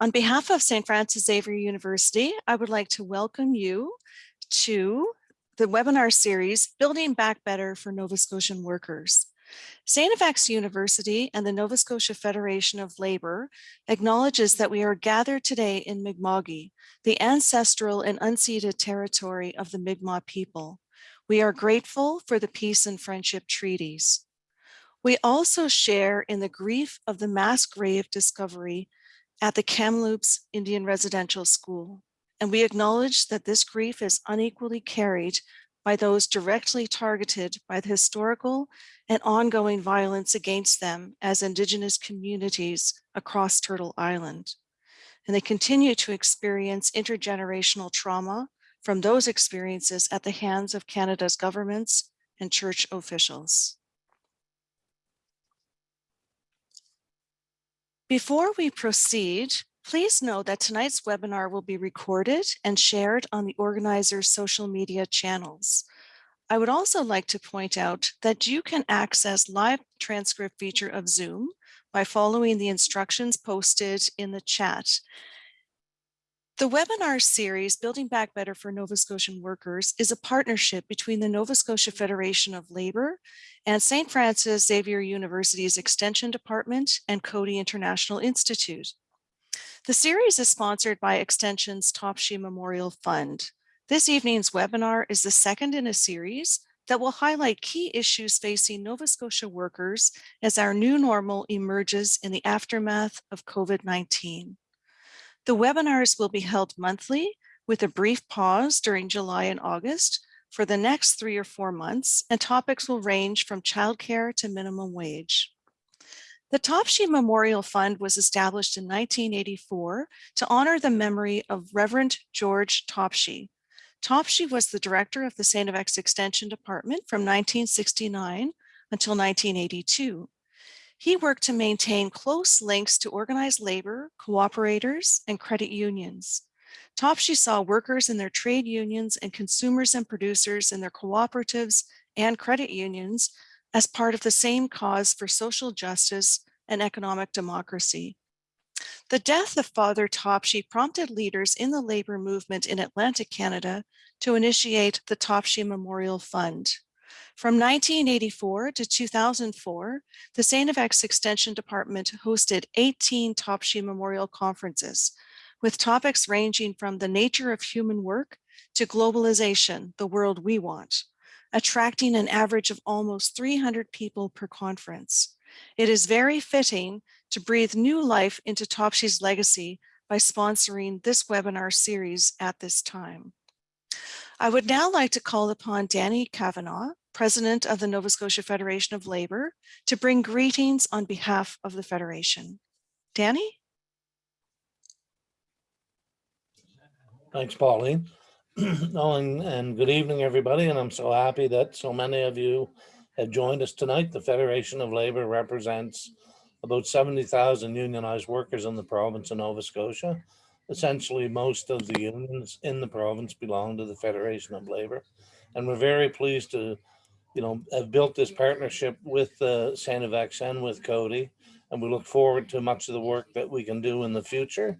On behalf of St. Francis Xavier University, I would like to welcome you to the webinar series, Building Back Better for Nova Scotian Workers. St. FX University and the Nova Scotia Federation of Labour acknowledges that we are gathered today in Mi'kma'ki, the ancestral and unceded territory of the Mi'kmaq people. We are grateful for the peace and friendship treaties. We also share in the grief of the mass grave discovery at the Kamloops Indian Residential School. And we acknowledge that this grief is unequally carried by those directly targeted by the historical and ongoing violence against them as Indigenous communities across Turtle Island. And they continue to experience intergenerational trauma from those experiences at the hands of Canada's governments and church officials. Before we proceed, please know that tonight's webinar will be recorded and shared on the organizer's social media channels. I would also like to point out that you can access live transcript feature of Zoom by following the instructions posted in the chat. The webinar series, Building Back Better for Nova Scotian Workers, is a partnership between the Nova Scotia Federation of Labour and St. Francis Xavier University's Extension Department and Coady International Institute. The series is sponsored by Extension's Topshee Memorial Fund. This evening's webinar is the second in a series that will highlight key issues facing Nova Scotia workers as our new normal emerges in the aftermath of COVID-19. The webinars will be held monthly with a brief pause during July and August for the next three or four months, and topics will range from childcare to minimum wage. The Topshee Memorial Fund was established in 1984 to honor the memory of Reverend George Topshee. Topshee was the director of the St. FX Extension Department from 1969 until 1982. He worked to maintain close links to organized labor, cooperators, and credit unions. Topshee saw workers in their trade unions and consumers and producers in their cooperatives and credit unions as part of the same cause for social justice and economic democracy. The death of Father Topshee prompted leaders in the labor movement in Atlantic Canada to initiate the Topshee Memorial Fund. From 1984 to 2004, the St. Extension Department hosted 18 Topshee Memorial Conferences, with topics ranging from the nature of human work to globalization, the world we want, attracting an average of almost 300 people per conference. It is very fitting to breathe new life into Topshee's legacy by sponsoring this webinar series at this time. I would now like to call upon Danny Kavanagh, President of the Nova Scotia Federation of Labour, to bring greetings on behalf of the Federation. Danny? Thanks, Pauline. oh, and, and good evening, everybody. And I'm so happy that so many of you have joined us tonight. The Federation of Labour represents about 70,000 unionized workers in the province of Nova Scotia. Essentially, most of the unions in the province belong to the Federation of Labour. And we're very pleased to you know, have built this partnership with uh, St. And with Coady, and we look forward to much of the work that we can do in the future.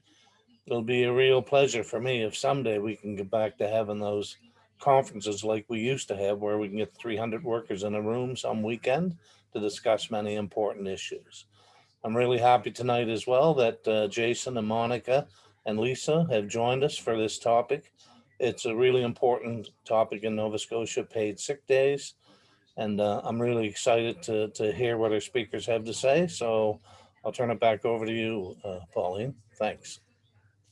It'll be a real pleasure for me if someday we can get back to having those conferences like we used to have, where we can get 300 workers in a room some weekend to discuss many important issues. I'm really happy tonight as well that uh, Jason and Monica and Lisa have joined us for this topic. It's a really important topic in Nova Scotia, paid sick days. And uh, I'm really excited to, to hear what our speakers have to say. So I'll turn it back over to you, uh, Pauline. Thanks.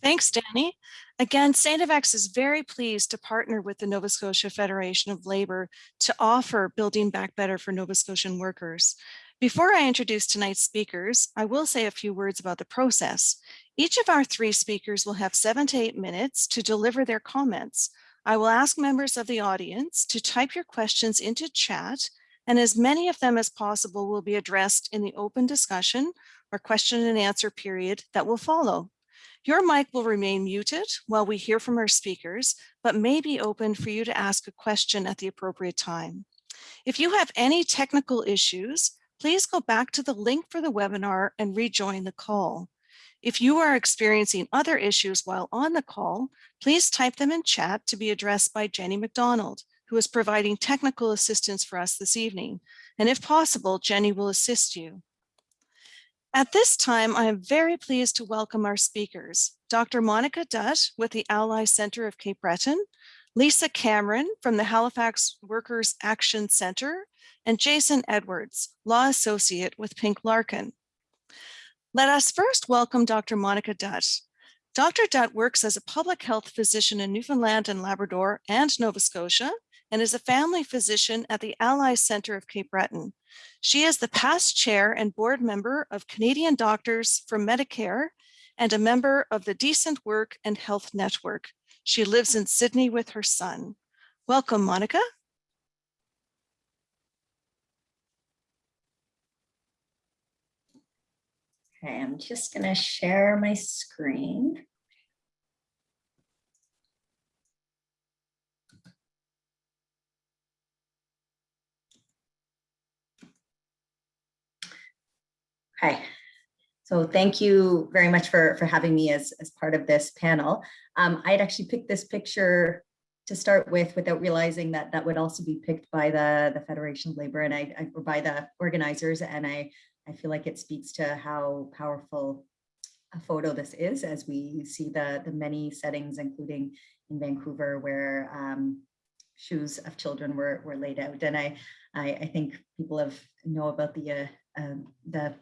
Thanks, Danny. Again. FX is very pleased to partner with the Nova Scotia Federation of Labour to offer Building Back Better for Nova Scotian workers. Before I introduce tonight's speakers, I will say a few words about the process. Each of our three speakers will have seven to eight minutes to deliver their comments. I will ask members of the audience to type your questions into chat and as many of them as possible will be addressed in the open discussion or question and answer period that will follow. Your mic will remain muted while we hear from our speakers, but may be open for you to ask a question at the appropriate time. If you have any technical issues, please go back to the link for the webinar and rejoin the call. If you are experiencing other issues while on the call, please type them in chat to be addressed by Jenny McDonald, who is providing technical assistance for us this evening. And if possible, Jenny will assist you. At this time, I am very pleased to welcome our speakers, Dr. Monica Dutt with the Ally Center of Cape Breton, Lisa Cameron from the Halifax Workers Action Center, and Jason Edwards, Law Associate with Pink Larkin. Let us first welcome Dr. Monica Dutt. Dr. Dutt works as a public health physician in Newfoundland and Labrador and Nova Scotia and is a family physician at the Ally Center of Cape Breton. She is the past chair and board member of Canadian Doctors for Medicare and a member of the Decent Work and Health Network. She lives in Sydney with her son. Welcome, Monica. Okay, I'm just going to share my screen. Hi. so thank you very much for, for having me as, as part of this panel. Um, I'd actually picked this picture to start with without realizing that that would also be picked by the, the Federation of Labor and I, I or by the organizers. And I, I feel like it speaks to how powerful a photo this is as we see the, the many settings, including in Vancouver, where um, shoes of children were, were laid out. And I, I, I think people have know about the, uh, um, the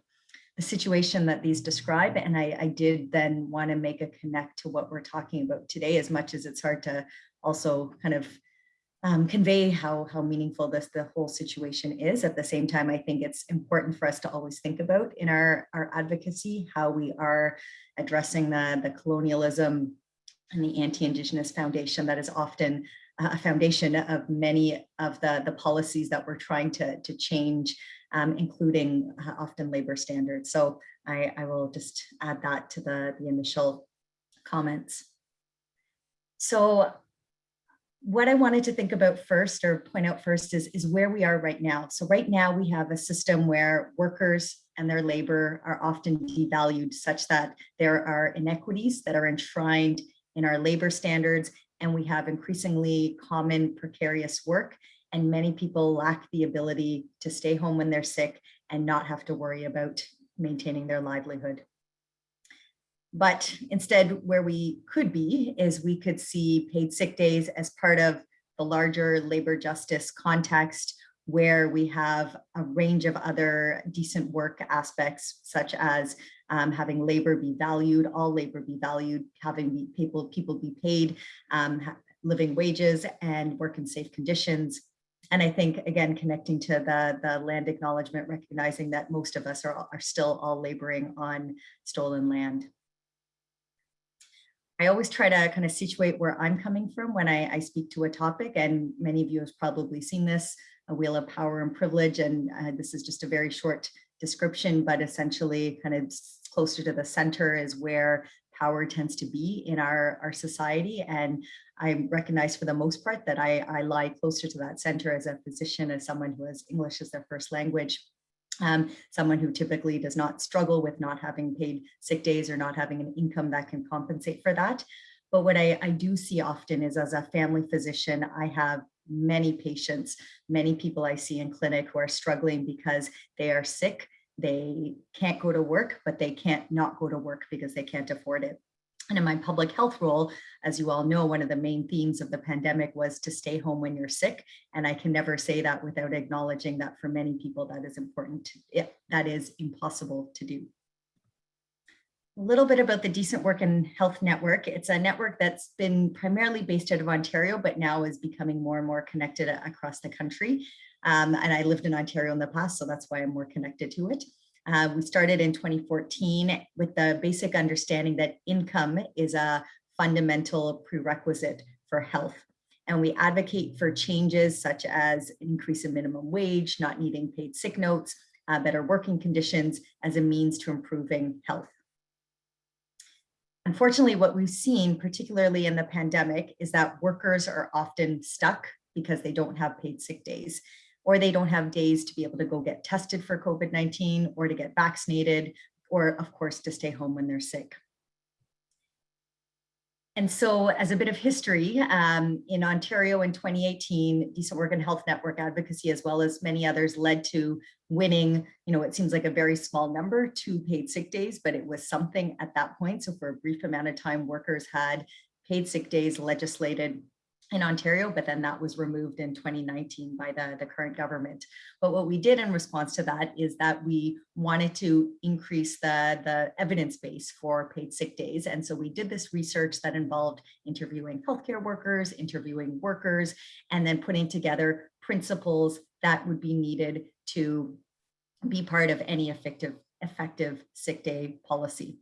the situation that these describe. And I, I did then want to make a connect to what we're talking about today, as much as it's hard to also kind of um, convey how, how meaningful this the whole situation is. At the same time, I think it's important for us to always think about in our, our advocacy, how we are addressing the, the colonialism and the anti-Indigenous foundation that is often a foundation of many of the, the policies that we're trying to, to change um, including uh, often labor standards. So I, I will just add that to the, the initial comments. So what I wanted to think about first or point out first is, is where we are right now. So right now we have a system where workers and their labor are often devalued such that there are inequities that are enshrined in our labor standards and we have increasingly common precarious work and many people lack the ability to stay home when they're sick and not have to worry about maintaining their livelihood. But instead, where we could be is we could see paid sick days as part of the larger labor justice context where we have a range of other decent work aspects, such as um, having labor be valued, all labor be valued, having people, people be paid, um, living wages and work in safe conditions, and I think, again, connecting to the, the land acknowledgement, recognizing that most of us are, are still all laboring on stolen land. I always try to kind of situate where I'm coming from when I, I speak to a topic, and many of you have probably seen this, a wheel of power and privilege, and uh, this is just a very short description, but essentially kind of closer to the center is where power tends to be in our, our society. And I recognize for the most part that I, I lie closer to that center as a physician, as someone who has English as their first language. Um, someone who typically does not struggle with not having paid sick days or not having an income that can compensate for that. But what I, I do see often is as a family physician, I have many patients, many people I see in clinic who are struggling because they are sick they can't go to work, but they can't not go to work because they can't afford it. And in my public health role, as you all know, one of the main themes of the pandemic was to stay home when you're sick. And I can never say that without acknowledging that for many people that is important. That is impossible to do. A little bit about the Decent Work and Health Network. It's a network that's been primarily based out of Ontario, but now is becoming more and more connected across the country. Um, and I lived in Ontario in the past, so that's why I'm more connected to it. Uh, we started in 2014 with the basic understanding that income is a fundamental prerequisite for health. And we advocate for changes such as an increase in minimum wage, not needing paid sick notes, uh, better working conditions as a means to improving health. Unfortunately, what we've seen, particularly in the pandemic, is that workers are often stuck because they don't have paid sick days or they don't have days to be able to go get tested for COVID-19 or to get vaccinated or of course to stay home when they're sick. And so as a bit of history, um, in Ontario in 2018, Decent Work and Health Network advocacy, as well as many others led to winning, you know, it seems like a very small number, two paid sick days, but it was something at that point. So for a brief amount of time, workers had paid sick days legislated in Ontario, but then that was removed in 2019 by the, the current government. But what we did in response to that is that we wanted to increase the, the evidence base for paid sick days. And so we did this research that involved interviewing healthcare workers, interviewing workers, and then putting together principles that would be needed to be part of any effective, effective sick day policy.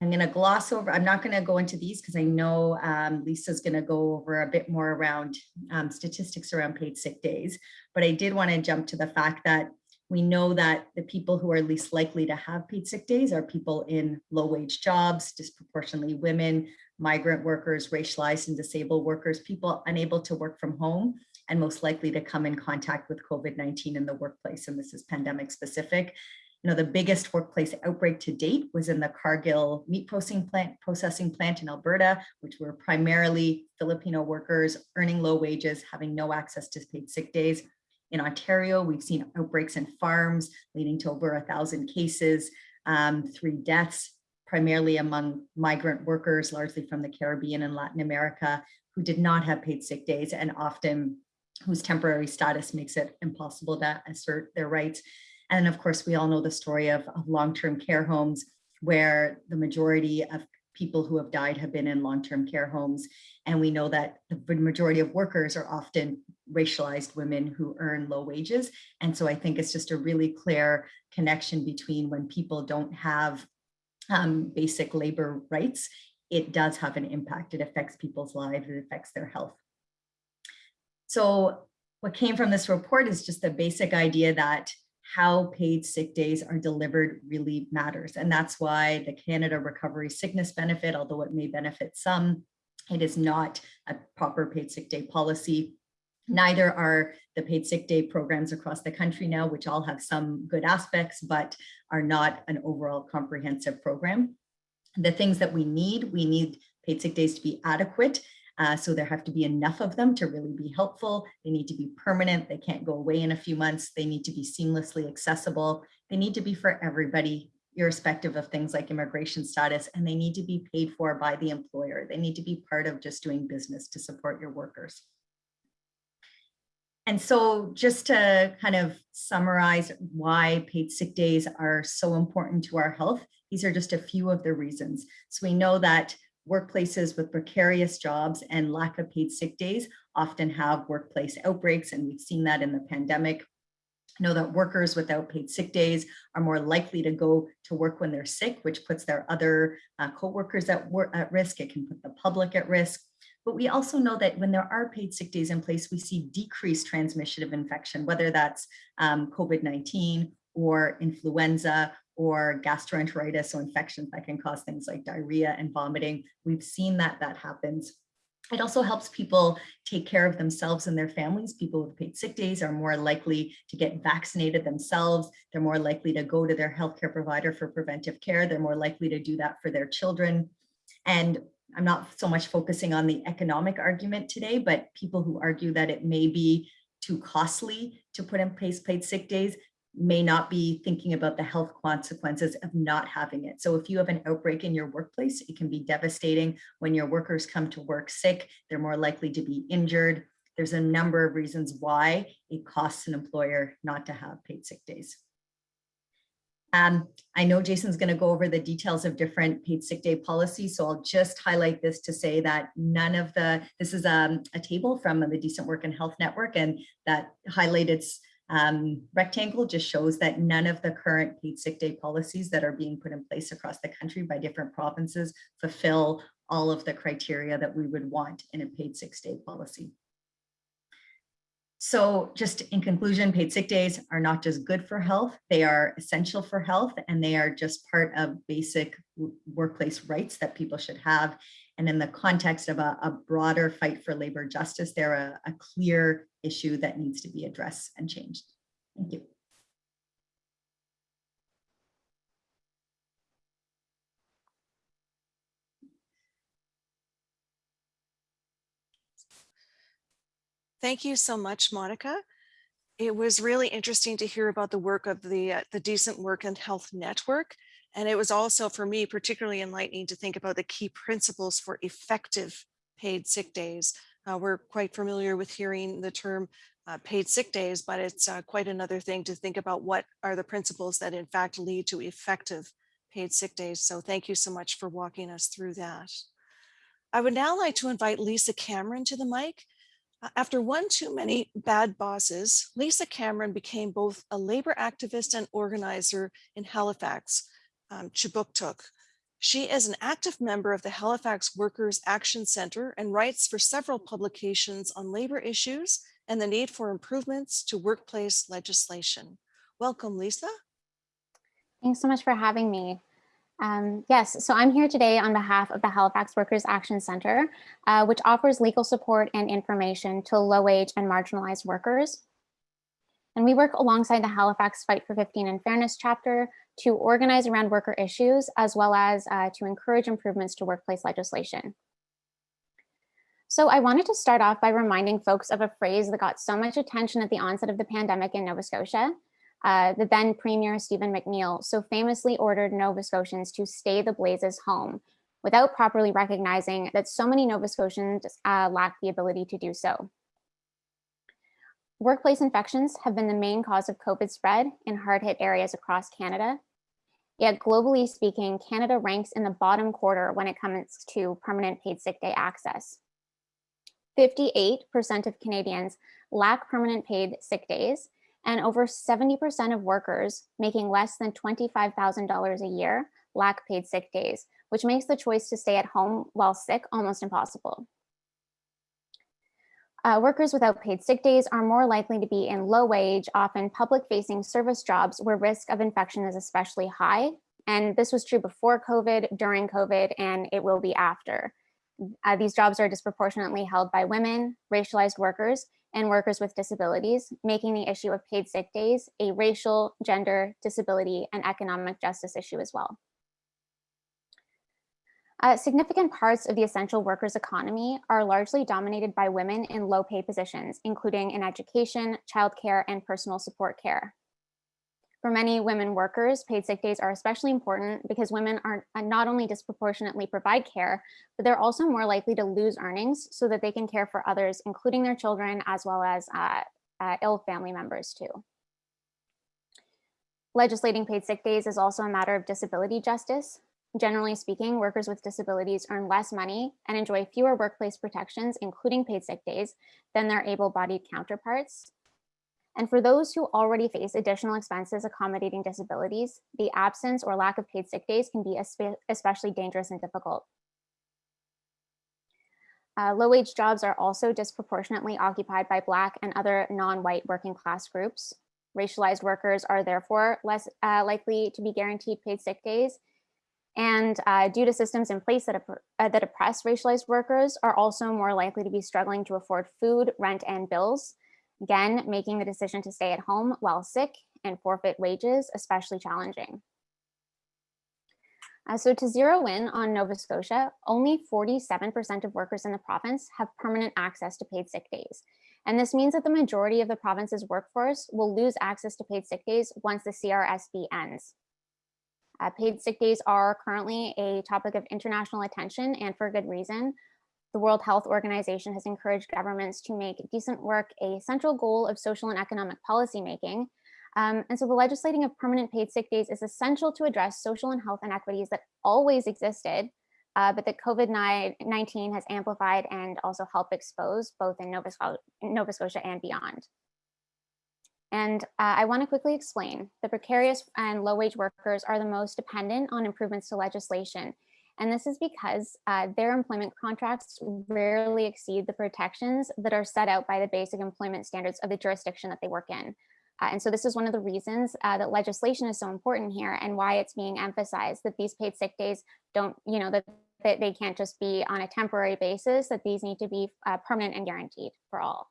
I'm going to gloss over, I'm not going to go into these because I know um, Lisa's going to go over a bit more around um, statistics around paid sick days. But I did want to jump to the fact that we know that the people who are least likely to have paid sick days are people in low wage jobs, disproportionately women, migrant workers, racialized and disabled workers, people unable to work from home and most likely to come in contact with COVID-19 in the workplace. And this is pandemic specific you know, the biggest workplace outbreak to date was in the Cargill meat processing plant, processing plant in Alberta, which were primarily Filipino workers earning low wages, having no access to paid sick days. In Ontario, we've seen outbreaks in farms leading to over a thousand cases, um, three deaths, primarily among migrant workers, largely from the Caribbean and Latin America, who did not have paid sick days and often whose temporary status makes it impossible to assert their rights. And of course, we all know the story of, of long-term care homes where the majority of people who have died have been in long-term care homes. And we know that the majority of workers are often racialized women who earn low wages. And so I think it's just a really clear connection between when people don't have um, basic labor rights, it does have an impact. It affects people's lives, it affects their health. So what came from this report is just the basic idea that how paid sick days are delivered really matters. And that's why the Canada Recovery Sickness Benefit, although it may benefit some, it is not a proper paid sick day policy. Neither are the paid sick day programs across the country now, which all have some good aspects, but are not an overall comprehensive program. The things that we need, we need paid sick days to be adequate uh, so there have to be enough of them to really be helpful. They need to be permanent. They can't go away in a few months. They need to be seamlessly accessible. They need to be for everybody, irrespective of things like immigration status, and they need to be paid for by the employer. They need to be part of just doing business to support your workers. And so just to kind of summarize why paid sick days are so important to our health, these are just a few of the reasons. So we know that workplaces with precarious jobs and lack of paid sick days often have workplace outbreaks, and we've seen that in the pandemic. Know that workers without paid sick days are more likely to go to work when they're sick, which puts their other uh, co-workers at, work, at risk. It can put the public at risk. But we also know that when there are paid sick days in place, we see decreased transmission of infection, whether that's um, COVID-19 or influenza or gastroenteritis or infections that can cause things like diarrhea and vomiting. We've seen that that happens. It also helps people take care of themselves and their families. People with paid sick days are more likely to get vaccinated themselves. They're more likely to go to their healthcare provider for preventive care. They're more likely to do that for their children. And I'm not so much focusing on the economic argument today, but people who argue that it may be too costly to put in place paid sick days may not be thinking about the health consequences of not having it. So if you have an outbreak in your workplace, it can be devastating when your workers come to work sick, they're more likely to be injured. There's a number of reasons why it costs an employer not to have paid sick days. Um, I know Jason's going to go over the details of different paid sick day policies, so I'll just highlight this to say that none of the, this is um, a table from the Decent Work and Health Network, and that highlighted um, rectangle just shows that none of the current paid sick day policies that are being put in place across the country by different provinces fulfill all of the criteria that we would want in a paid sick day policy. So just in conclusion, paid sick days are not just good for health, they are essential for health and they are just part of basic workplace rights that people should have. And in the context of a, a broader fight for labor justice, they're a, a clear issue that needs to be addressed and changed. Thank you. Thank you so much, Monica. It was really interesting to hear about the work of the, uh, the Decent Work and Health Network. And it was also for me particularly enlightening to think about the key principles for effective paid sick days uh, we're quite familiar with hearing the term uh, paid sick days, but it's uh, quite another thing to think about what are the principles that in fact lead to effective paid sick days. So thank you so much for walking us through that. I would now like to invite Lisa Cameron to the mic. After one too many bad bosses, Lisa Cameron became both a labor activist and organizer in Halifax, um, Kjipuktuk. She is an active member of the Halifax Workers Action Center and writes for several publications on labor issues and the need for improvements to workplace legislation. Welcome, Lisa. Thanks so much for having me. Um, yes, so I'm here today on behalf of the Halifax Workers Action Center, uh, which offers legal support and information to low-wage and marginalized workers. And we work alongside the Halifax Fight for 15 and Fairness chapter to organize around worker issues, as well as uh, to encourage improvements to workplace legislation. So I wanted to start off by reminding folks of a phrase that got so much attention at the onset of the pandemic in Nova Scotia, uh, the then Premier Stephen McNeil so famously ordered Nova Scotians to stay the blazes home without properly recognizing that so many Nova Scotians uh, lack the ability to do so. Workplace infections have been the main cause of COVID spread in hard-hit areas across Canada. Yet globally speaking, Canada ranks in the bottom quarter when it comes to permanent paid sick day access. 58% of Canadians lack permanent paid sick days, and over 70% of workers making less than $25,000 a year lack paid sick days, which makes the choice to stay at home while sick almost impossible. Uh, workers without paid sick days are more likely to be in low wage, often public facing service jobs where risk of infection is especially high. And this was true before COVID, during COVID, and it will be after. Uh, these jobs are disproportionately held by women, racialized workers, and workers with disabilities, making the issue of paid sick days a racial, gender, disability, and economic justice issue as well. Uh, significant parts of the essential workers economy are largely dominated by women in low pay positions, including in education, childcare, and personal support care. For many women workers, paid sick days are especially important because women are uh, not only disproportionately provide care, but they're also more likely to lose earnings so that they can care for others, including their children, as well as uh, uh, ill family members too. Legislating paid sick days is also a matter of disability justice. Generally speaking, workers with disabilities earn less money and enjoy fewer workplace protections, including paid sick days, than their able-bodied counterparts. And for those who already face additional expenses accommodating disabilities, the absence or lack of paid sick days can be especially dangerous and difficult. Uh, low-wage jobs are also disproportionately occupied by Black and other non-white working class groups. Racialized workers are therefore less uh, likely to be guaranteed paid sick days. And uh, due to systems in place that, uh, that oppress racialized workers are also more likely to be struggling to afford food, rent, and bills, Again, making the decision to stay at home while sick and forfeit wages, especially challenging. Uh, so to zero in on Nova Scotia, only 47% of workers in the province have permanent access to paid sick days. And this means that the majority of the province's workforce will lose access to paid sick days once the CRSB ends. Uh, paid sick days are currently a topic of international attention and for good reason, the World Health Organization has encouraged governments to make decent work a central goal of social and economic policymaking. Um, and so the legislating of permanent paid sick days is essential to address social and health inequities that always existed, uh, but that COVID-19 has amplified and also helped expose both in Nova, Nova Scotia and beyond. And uh, I want to quickly explain the precarious and low wage workers are the most dependent on improvements to legislation and this is because uh, their employment contracts rarely exceed the protections that are set out by the basic employment standards of the jurisdiction that they work in. Uh, and so this is one of the reasons uh, that legislation is so important here and why it's being emphasized that these paid sick days don't, you know, that, that they can't just be on a temporary basis, that these need to be uh, permanent and guaranteed for all.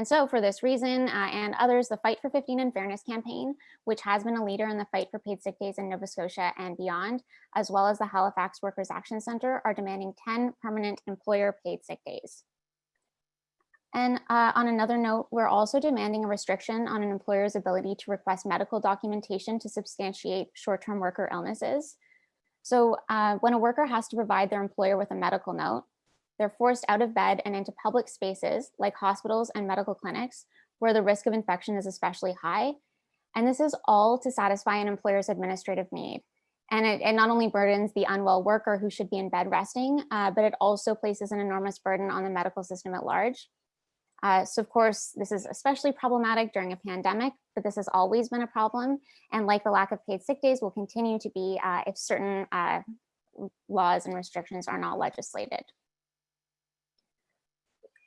And so for this reason uh, and others, the Fight for 15 and Fairness campaign, which has been a leader in the fight for paid sick days in Nova Scotia and beyond, as well as the Halifax Workers Action Center are demanding 10 permanent employer paid sick days. And uh, on another note, we're also demanding a restriction on an employer's ability to request medical documentation to substantiate short-term worker illnesses. So uh, when a worker has to provide their employer with a medical note, they're forced out of bed and into public spaces like hospitals and medical clinics where the risk of infection is especially high. And this is all to satisfy an employer's administrative need. And it, it not only burdens the unwell worker who should be in bed resting, uh, but it also places an enormous burden on the medical system at large. Uh, so of course, this is especially problematic during a pandemic, but this has always been a problem. And like the lack of paid sick days will continue to be uh, if certain uh, laws and restrictions are not legislated.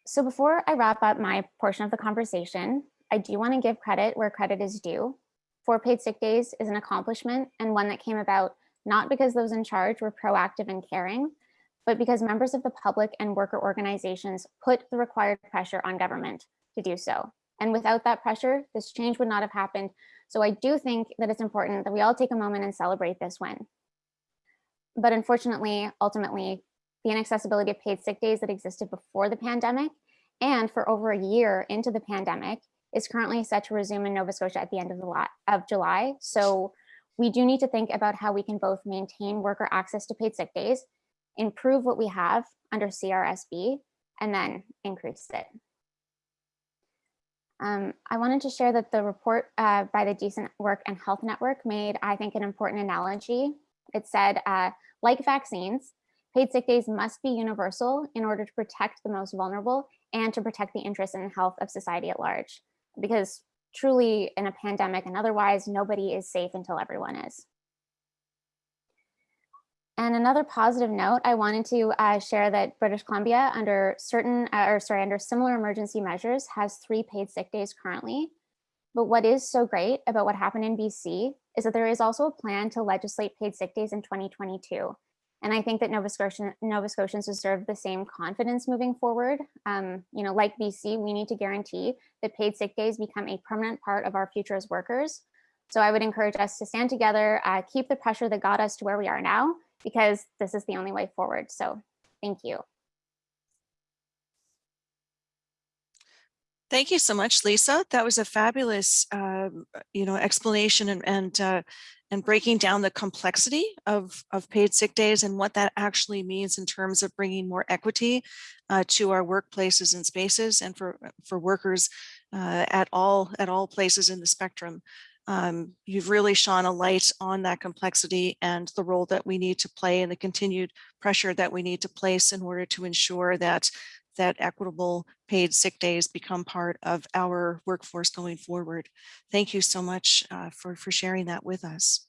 So before I wrap up my portion of the conversation, I do want to give credit where credit is due. Four paid sick days is an accomplishment and one that came about not because those in charge were proactive and caring, but because members of the public and worker organizations put the required pressure on government to do so. And without that pressure, this change would not have happened. So I do think that it's important that we all take a moment and celebrate this win. But unfortunately, ultimately, the inaccessibility of paid sick days that existed before the pandemic and for over a year into the pandemic is currently set to resume in Nova Scotia at the end of, the of July. So we do need to think about how we can both maintain worker access to paid sick days, improve what we have under CRSB, and then increase it. Um, I wanted to share that the report uh, by the Decent Work and Health Network made, I think, an important analogy. It said, uh, like vaccines, paid sick days must be universal in order to protect the most vulnerable and to protect the interests and health of society at large because truly in a pandemic and otherwise nobody is safe until everyone is. And another positive note, I wanted to uh, share that British Columbia under certain, uh, or sorry, under similar emergency measures has three paid sick days currently. But what is so great about what happened in BC is that there is also a plan to legislate paid sick days in 2022. And I think that Nova, Nova Scotians deserve the same confidence moving forward. Um, you know, like BC, we need to guarantee that paid sick days become a permanent part of our future as workers. So I would encourage us to stand together, uh, keep the pressure that got us to where we are now, because this is the only way forward. So thank you. Thank you so much, Lisa. That was a fabulous, uh, you know, explanation and and, uh, and breaking down the complexity of, of paid sick days and what that actually means in terms of bringing more equity uh, to our workplaces and spaces and for for workers uh, at all at all places in the spectrum. Um, you've really shone a light on that complexity and the role that we need to play and the continued pressure that we need to place in order to ensure that that equitable paid sick days become part of our workforce going forward. Thank you so much uh, for, for sharing that with us.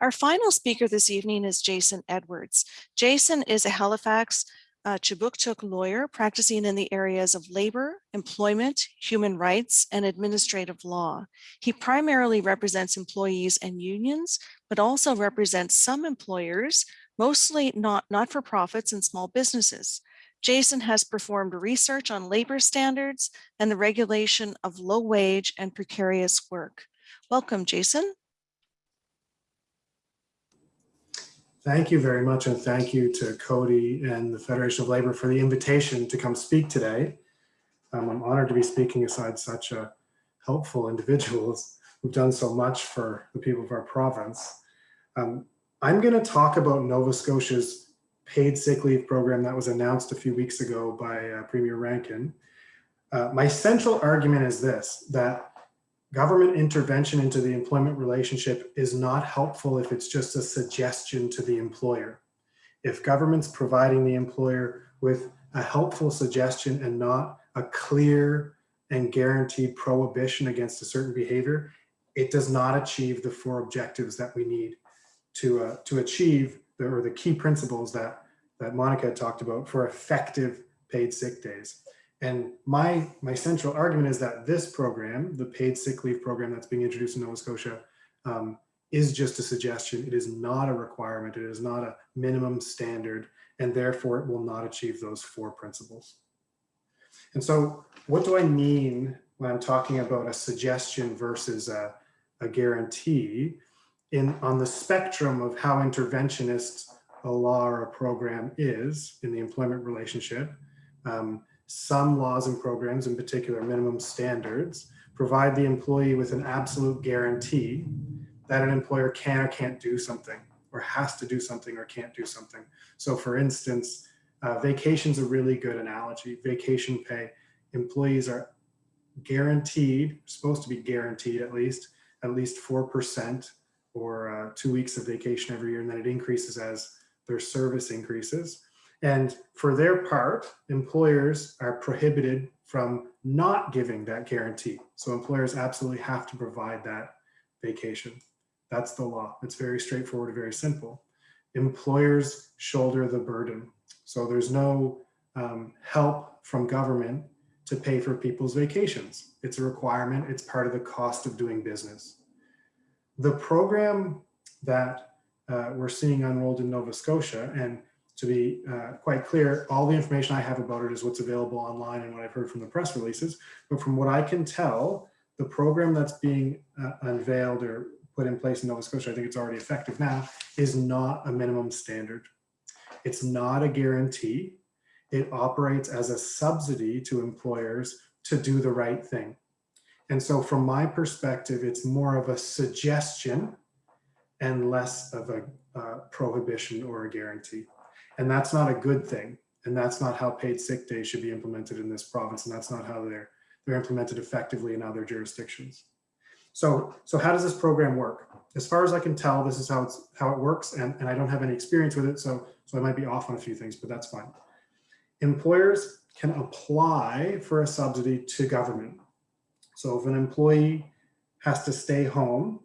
Our final speaker this evening is Jason Edwards. Jason is a Halifax uh, Kjipuktuk lawyer practicing in the areas of labor, employment, human rights, and administrative law. He primarily represents employees and unions, but also represents some employers, mostly not not-for-profits and small businesses. Jason has performed research on labor standards and the regulation of low wage and precarious work. Welcome, Jason. Thank you very much. And thank you to Coady and the Federation of Labor for the invitation to come speak today. Um, I'm honored to be speaking aside such a helpful individuals who've done so much for the people of our province. Um, I'm going to talk about Nova Scotia's paid sick leave program that was announced a few weeks ago by uh, Premier Rankin. Uh, my central argument is this, that government intervention into the employment relationship is not helpful if it's just a suggestion to the employer. If government's providing the employer with a helpful suggestion and not a clear and guaranteed prohibition against a certain behavior, it does not achieve the four objectives that we need to, uh, to achieve the, or the key principles that, that Monica talked about for effective paid sick days. And my, my central argument is that this program, the paid sick leave program that's being introduced in Nova Scotia, um, is just a suggestion. It is not a requirement. It is not a minimum standard, and therefore it will not achieve those four principles. And so what do I mean when I'm talking about a suggestion versus a, a guarantee? In on the spectrum of how interventionist a law or a program is in the employment relationship, um, some laws and programs, in particular minimum standards, provide the employee with an absolute guarantee that an employer can or can't do something or has to do something or can't do something. So for instance, uh, vacation's a really good analogy. Vacation pay, employees are guaranteed, supposed to be guaranteed at least, at least 4% or uh, two weeks of vacation every year, and then it increases as their service increases. And for their part, employers are prohibited from not giving that guarantee. So employers absolutely have to provide that vacation. That's the law. It's very straightforward, very simple. Employers shoulder the burden. So there's no um, help from government to pay for people's vacations. It's a requirement. It's part of the cost of doing business. The program that uh, we're seeing unrolled in Nova Scotia, and to be uh, quite clear, all the information I have about it is what's available online and what I've heard from the press releases. But from what I can tell, the program that's being uh, unveiled or put in place in Nova Scotia, I think it's already effective now, is not a minimum standard. It's not a guarantee. It operates as a subsidy to employers to do the right thing. And so from my perspective, it's more of a suggestion and less of a uh, prohibition or a guarantee. And that's not a good thing. And that's not how paid sick days should be implemented in this province. And that's not how they're, they're implemented effectively in other jurisdictions. So, so how does this program work? As far as I can tell, this is how it's how it works, and, and I don't have any experience with it, so, so I might be off on a few things, but that's fine. Employers can apply for a subsidy to government. So if an employee has to stay home,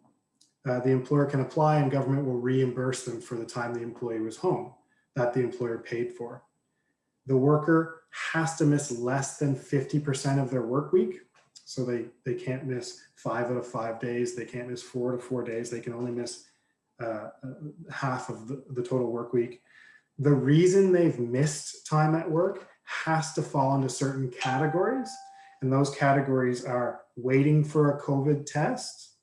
uh, the employer can apply and government will reimburse them for the time the employee was home that the employer paid for. The worker has to miss less than 50% of their work week. So they, they can't miss five out of five days. They can't miss four to four days. They can only miss uh, half of the, the total work week. The reason they've missed time at work has to fall into certain categories. And those categories are waiting for a COVID test,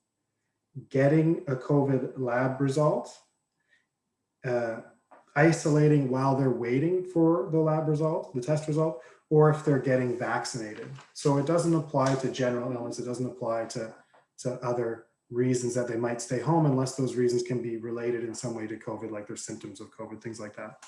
getting a COVID lab result, uh, isolating while they're waiting for the lab result, the test result, or if they're getting vaccinated. So it doesn't apply to general illness. It doesn't apply to, to other reasons that they might stay home unless those reasons can be related in some way to COVID, like their symptoms of COVID, things like that.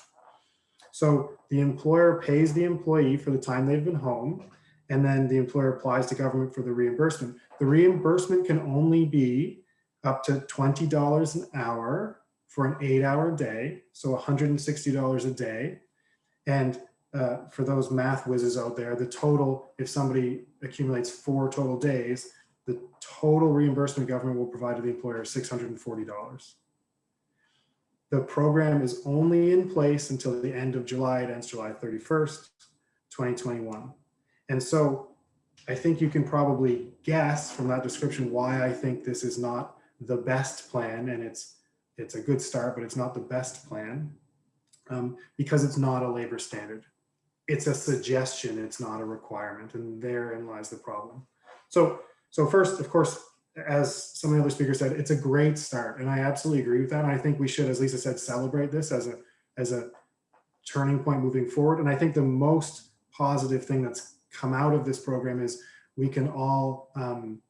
So the employer pays the employee for the time they've been home, and then the employer applies to government for the reimbursement. The reimbursement can only be up to $20 an hour for an eight hour day, so $160 a day. And uh, for those math whizzes out there, the total, if somebody accumulates four total days, the total reimbursement government will provide to the employer is $640. The program is only in place until the end of July. It ends July 31st, 2021. And so I think you can probably guess from that description why I think this is not the best plan and it's it's a good start, but it's not the best plan um, because it's not a labor standard. It's a suggestion, it's not a requirement, and therein lies the problem. So, so first, of course, as some of the other speakers said, it's a great start, and I absolutely agree with that. And I think we should, as Lisa said, celebrate this as a as a turning point moving forward. And I think the most positive thing that's come out of this program is we can all um,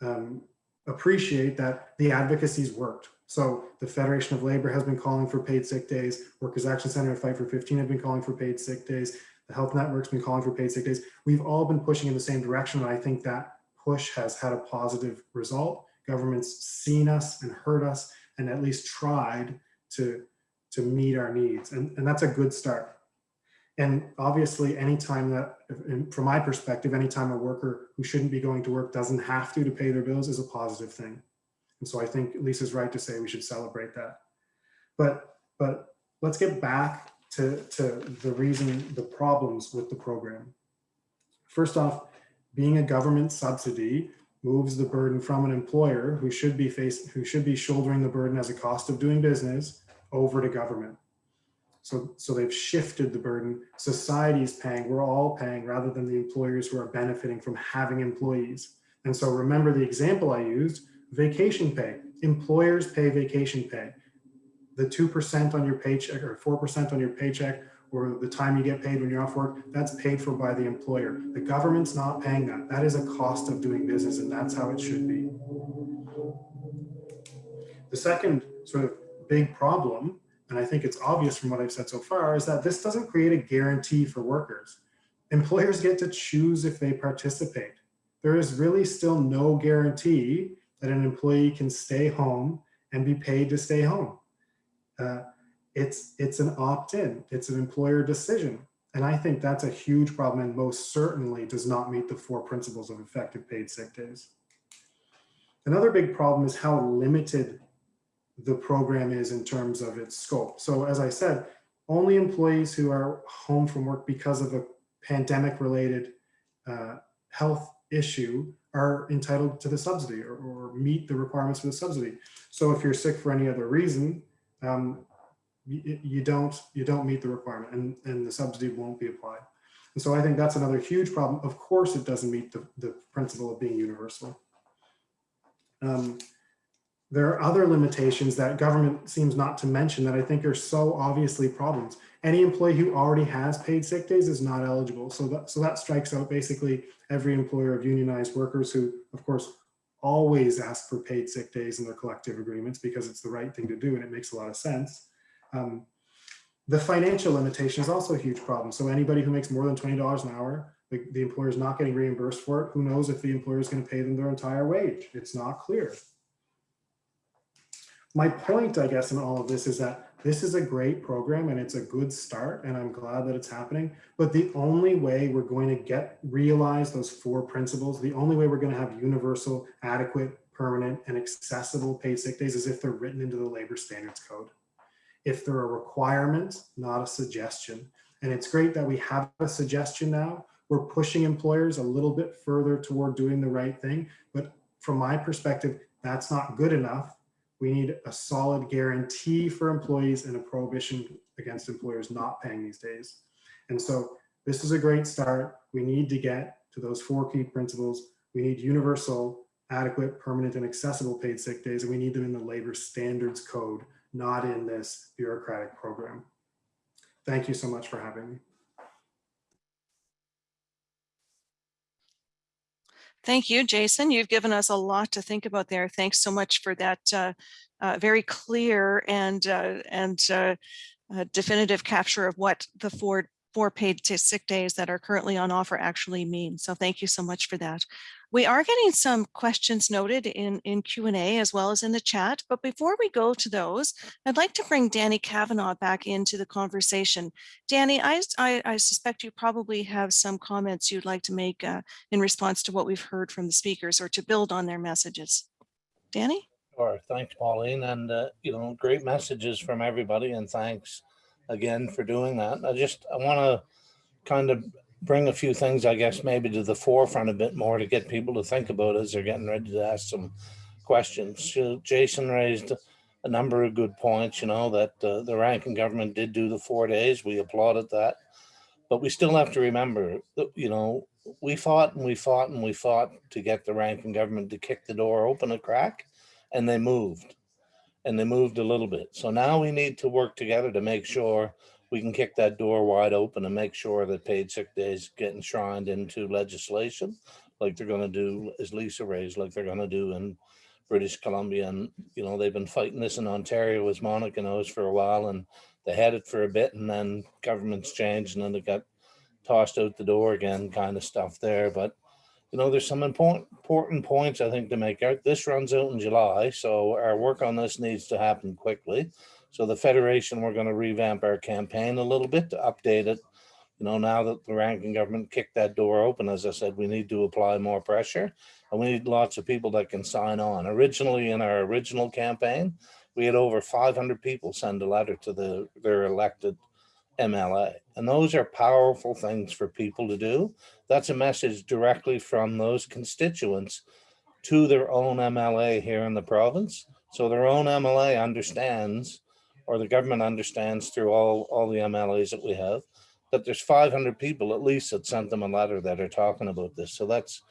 um, appreciate that the advocacy's worked. So the Federation of Labor has been calling for paid sick days. Workers Action Center and Fight for 15 have been calling for paid sick days. The Health Network's been calling for paid sick days. We've all been pushing in the same direction. And I think that push has had a positive result. Government's seen us and heard us and at least tried to, to meet our needs. And, and that's a good start. And obviously, anytime that, from my perspective, anytime a worker who shouldn't be going to work doesn't have to to pay their bills is a positive thing. And so I think Lisa's right to say we should celebrate that. But, but let's get back to, to the reason, the problems with the program. First off, being a government subsidy moves the burden from an employer who should be facing, who should be shouldering the burden as a cost of doing business over to government. So, so they've shifted the burden. Society is paying, we're all paying rather than the employers who are benefiting from having employees. And so remember the example I used, Vacation pay, employers pay vacation pay. The 2% on your paycheck or 4% on your paycheck or the time you get paid when you're off work, that's paid for by the employer. The government's not paying that. That is a cost of doing business and that's how it should be. The second sort of big problem, and I think it's obvious from what I've said so far, is that this doesn't create a guarantee for workers. Employers get to choose if they participate. There is really still no guarantee that an employee can stay home and be paid to stay home. Uh, it's, it's an opt-in, it's an employer decision. And I think that's a huge problem and most certainly does not meet the four principles of effective paid sick days. Another big problem is how limited the program is in terms of its scope. So as I said, only employees who are home from work because of a pandemic related uh, health issue are entitled to the subsidy or, or, meet the requirements for the subsidy. So if you're sick for any other reason, um, you, you, don't you don't meet the requirement and, and the subsidy won't be applied. And so I think that's another huge problem. Of course, it doesn't meet the, the principle of being universal. Um, there are other limitations that government seems not to mention that I think are so obviously problems. Any employee who already has paid sick days is not eligible. So that, so that strikes out basically every employer of unionized workers who, of course, always ask for paid sick days in their collective agreements because it's the right thing to do and it makes a lot of sense. Um, the financial limitation is also a huge problem. So anybody who makes more than $20 an hour, the, the employer is not getting reimbursed for it. Who knows if the employer is going to pay them their entire wage? It's not clear my point, I guess, in all of this is that this is a great program and it's a good start and I'm glad that it's happening. But the only way we're going to get realize those four principles, the only way we're going to have universal, adequate, permanent, and accessible paid sick days is if they're written into the labor standards code. If they're a requirement, not a suggestion. And it's great that we have a suggestion now. We're pushing employers a little bit further toward doing the right thing. But from my perspective, that's not good enough we need a solid guarantee for employees and a prohibition against employers not paying these days. And so this is a great start. We need to get to those four key principles. We need universal, adequate, permanent, and accessible paid sick days, and we need them in the labor standards code, not in this bureaucratic program. Thank you so much for having me. Thank you, Jason. You've given us a lot to think about there. Thanks so much for that uh, uh, very clear and uh, and uh, definitive capture of what the four four paid to sick days that are currently on offer actually mean. So thank you so much for that. We are getting some questions noted in, in Q&A as well as in the chat, but before we go to those, I'd like to bring Danny Cavanagh back into the conversation. Danny, I, I, I suspect you probably have some comments you'd like to make uh, in response to what we've heard from the speakers or to build on their messages. Danny? Sure, thanks, Pauline, and uh, you know, great messages from everybody, and thanks again for doing that. I just I want to kind of bring a few things, I guess, maybe to the forefront a bit more to get people to think about as they're getting ready to ask some questions. Jason raised a number of good points, you know, that uh, the Rankin government did do the four days. We applauded that. But we still have to remember that, you know, we fought and we fought and we fought to get the Rankin government to kick the door open a crack and they moved and they moved a little bit. So now we need to work together to make sure we can kick that door wide open and make sure that paid sick days get enshrined into legislation like they're going to do, as Lisa raised, like they're going to do in British Columbia. And, you know, they've been fighting this in Ontario, as Monica knows, for a while. And they had it for a bit and then governments changed and then it got tossed out the door again kind of stuff there. But, you know, there's some important, important points I think to make out. This runs out in July, so our work on this needs to happen quickly. So the Federation, we're going to revamp our campaign a little bit to update it. You know, now that the Rankin government kicked that door open, as I said, we need to apply more pressure and we need lots of people that can sign on. Originally in our original campaign, we had over 500 people send a letter to the their elected MLA. And those are powerful things for people to do. That's a message directly from those constituents to their own MLA here in the province. So their own MLA understands or the government understands through all, all the MLAs that we have, that there's 500 people at least that sent them a letter that are talking about this. So that's,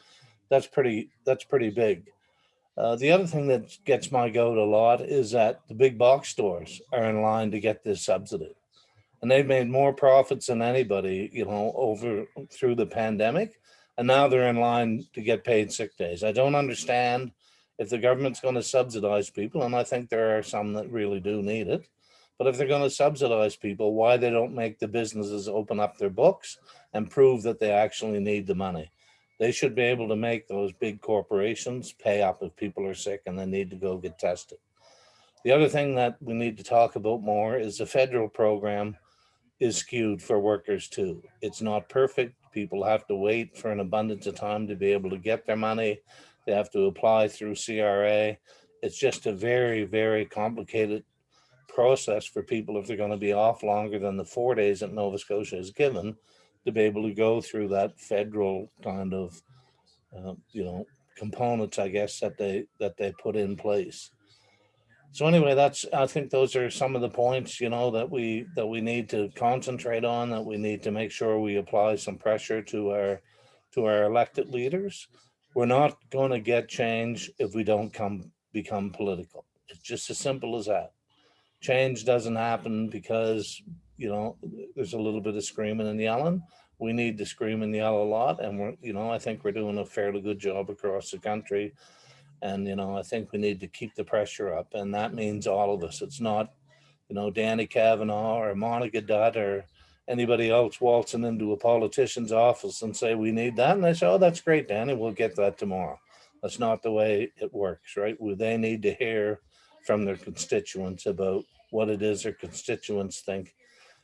that's pretty, that's pretty big. Uh, the other thing that gets my goat a lot is that the big box stores are in line to get this subsidy. And they've made more profits than anybody, you know, over through the pandemic. And now they're in line to get paid sick days. I don't understand if the government's going to subsidize people, and I think there are some that really do need it. But if they're going to subsidize people, why they don't make the businesses open up their books and prove that they actually need the money? They should be able to make those big corporations pay up if people are sick and they need to go get tested. The other thing that we need to talk about more is the federal program is skewed for workers too. It's not perfect. People have to wait for an abundance of time to be able to get their money. They have to apply through CRA. It's just a very, very complicated process for people if they're going to be off longer than the four days that Nova Scotia is given to be able to go through that federal kind of, uh, you know, components, I guess, that they that they put in place. So anyway, that's I think those are some of the points, you know, that we that we need to concentrate on, that we need to make sure we apply some pressure to our to our elected leaders. We're not going to get change if we don't come become political. It's just as simple as that. Change doesn't happen because, you know, there's a little bit of screaming and yelling. We need to scream and yell a lot. And we're, you know, I think we're doing a fairly good job across the country. And, you know, I think we need to keep the pressure up. And that means all of us. It's not, you know, Danny Cavanagh or Monica Dutt or anybody else waltzing into a politician's office and say, we need that. And they say, oh, that's great, Danny, we'll get that tomorrow. That's not the way it works, right? They need to hear from their constituents about what it is their constituents think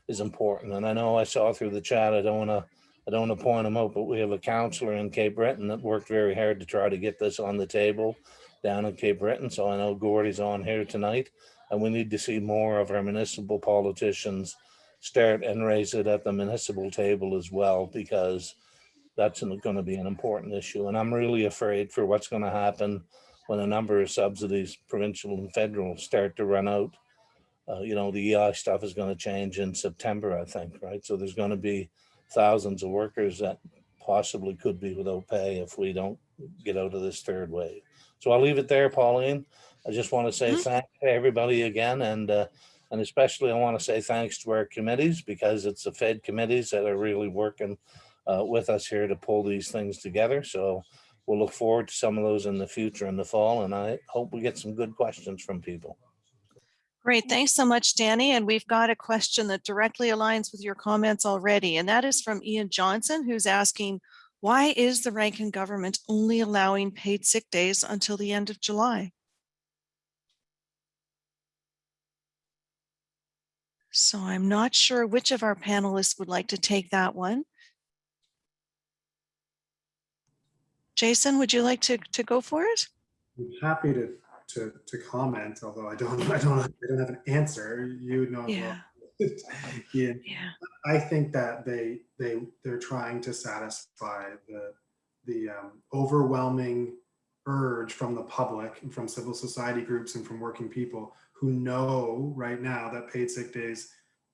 is important. And I know I saw through the chat, I don't want to, I don't want to point them out, but we have a counselor in Cape Breton that worked very hard to try to get this on the table down in Cape Breton. So I know Gordy's on here tonight and we need to see more of our municipal politicians start and raise it at the municipal table as well, because that's going to be an important issue. And I'm really afraid for what's going to happen when a number of subsidies, provincial and federal, start to run out. Uh, you know, the EI stuff is going to change in September, I think, right? So there's going to be thousands of workers that possibly could be without pay if we don't get out of this third wave. So I'll leave it there, Pauline. I just want to say Mhm. thank to everybody again, and uh, and especially I want to say thanks to our committees because it's the Fed committees that are really working uh, with us here to pull these things together. So we'll look forward to some of those in the future in the fall, and I hope we get some good questions from people. Great, thanks so much, Danny. And we've got a question that directly aligns with your comments already, and that is from Ian Johnson, who's asking, why is the Rankin government only allowing paid sick days until the end of July? So I'm not sure which of our panelists would like to take that one. Jason, would you like to, to go for it? I'm happy to, to, to comment, although I don't, I don't, I don't have an answer. You know. well. Ian, Yeah. I think that they, they, they're trying to satisfy the, the um, overwhelming urge from the public and from civil society groups and from working people who know right now that paid sick days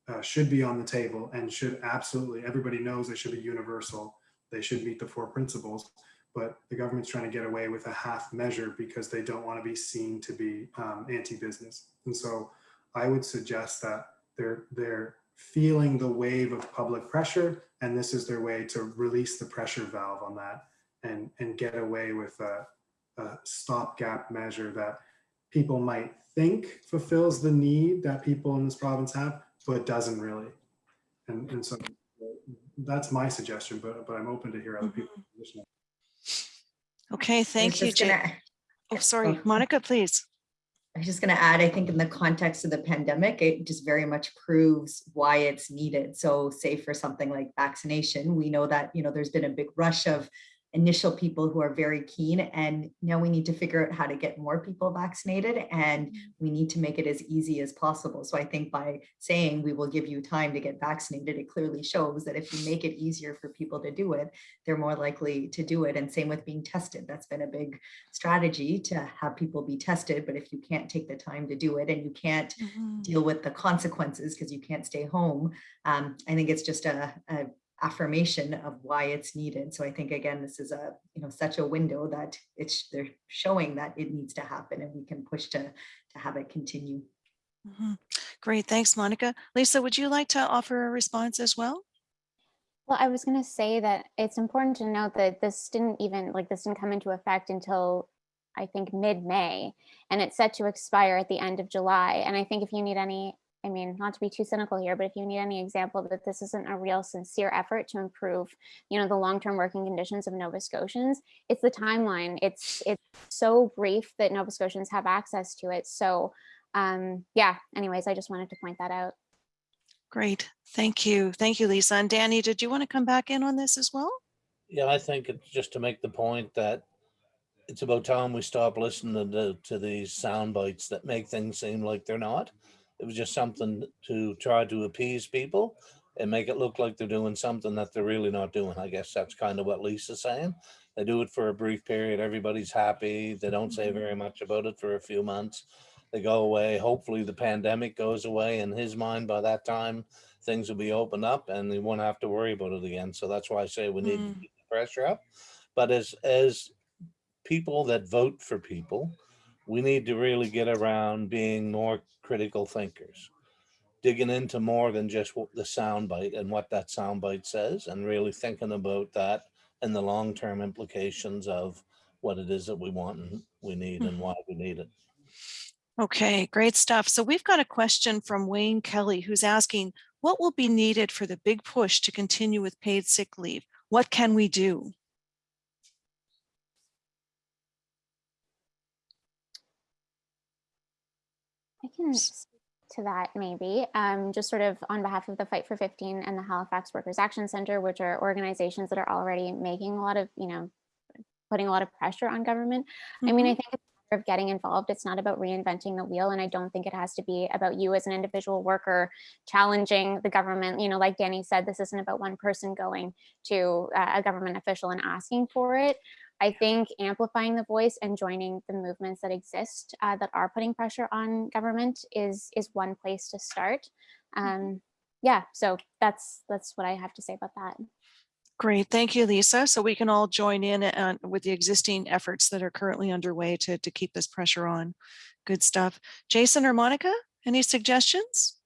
uh, should be on the table and should absolutely, everybody knows they should be universal. They should meet the four principles, but the government's trying to get away with a half measure because they don't want to be seen to be um, anti-business. And so I would suggest that they're, they're feeling the wave of public pressure and this is their way to release the pressure valve on that and, and get away with a, a stopgap measure that people might think fulfills the need that people in this province have, but doesn't really. And, and so that's my suggestion, but, but I'm open to hear other people's position. Okay, thank you, gonna- oh, oh, sorry, Oh. Monica, please. I was just going to add, I think in the context of the pandemic, it just very much proves why it's needed. So say for something like vaccination, we know that, you know, there's been a big rush of initial people who are very keen and now we need to figure out how to get more people vaccinated and we need to make it as easy as possible. So I think by saying we will give you time to get vaccinated, it clearly shows that if you make it easier for people to do it, they're more likely to do it. And same with being tested. That's been a big strategy to have people be tested. But if you can't take the time to do it and you can't Mhm. deal with the consequences because you can't stay home, um, I think it's just a, a affirmation of why it's needed. So I think again, this is a you know such a window that it's they're showing that it needs to happen and we can push to to have it continue. Mhm. Great, thanks, Monica. Lisa, would you like to offer a response as well? Well, I was going to say that it's important to note that this didn't even like this didn't come into effect until I think mid-May and it's set to expire at the end of July. And I think if you need any, I mean, not to be too cynical here, but if you need any example that this isn't a real sincere effort to improve, you know, the long-term working conditions of Nova Scotians, it's the timeline. It's it's so brief that Nova Scotians have access to it. So um, yeah, anyways, I just wanted to point that out. Great, thank you. Thank you, Lisa. And Danny, did you want to come back in on this as well? Yeah, I think it's just to make the point that it's about time we stop listening to, to these sound bites that make things seem like they're not. It was just something to try to appease people and make it look like they're doing something that they're really not doing. I guess that's kind of what Lisa's saying. They do it for a brief period. Everybody's happy. They don't say very much about it for a few months. They go away. Hopefully the pandemic goes away in his mind by that time, things will be opened up and they won't have to worry about it again. So that's why I say we need to Mm. keep the pressure up. But as, as people that vote for people, we need to really get around being more critical thinkers. Digging into more than just what the soundbite and what that soundbite says and really thinking about that and the long-term implications of what it is that we want and we need hmm. and why we need it. Okay, great stuff. So we've got a question from Wayne Kelly who's asking, what will be needed for the big push to continue with paid sick leave? What can we do? Can speak to that maybe, um, just sort of on behalf of the Fight for 15 and the Halifax Workers Action Center, which are organizations that are already making a lot of, you know, putting a lot of pressure on government. I mean, I think it's a matter of getting involved. It's not about reinventing the wheel. And I don't think it has to be about you as an individual worker challenging the government. You know, like Danny said, this isn't about one person going to uh, a government official and asking for it. I think amplifying the voice and joining the movements that exist uh, that are putting pressure on government is is one place to start. Um, yeah, so that's that's what I have to say about that. Great, thank you, Lisa. So we can all join in uh, with the existing efforts that are currently underway to, to keep this pressure on. Good stuff. Jason or Monica, any suggestions?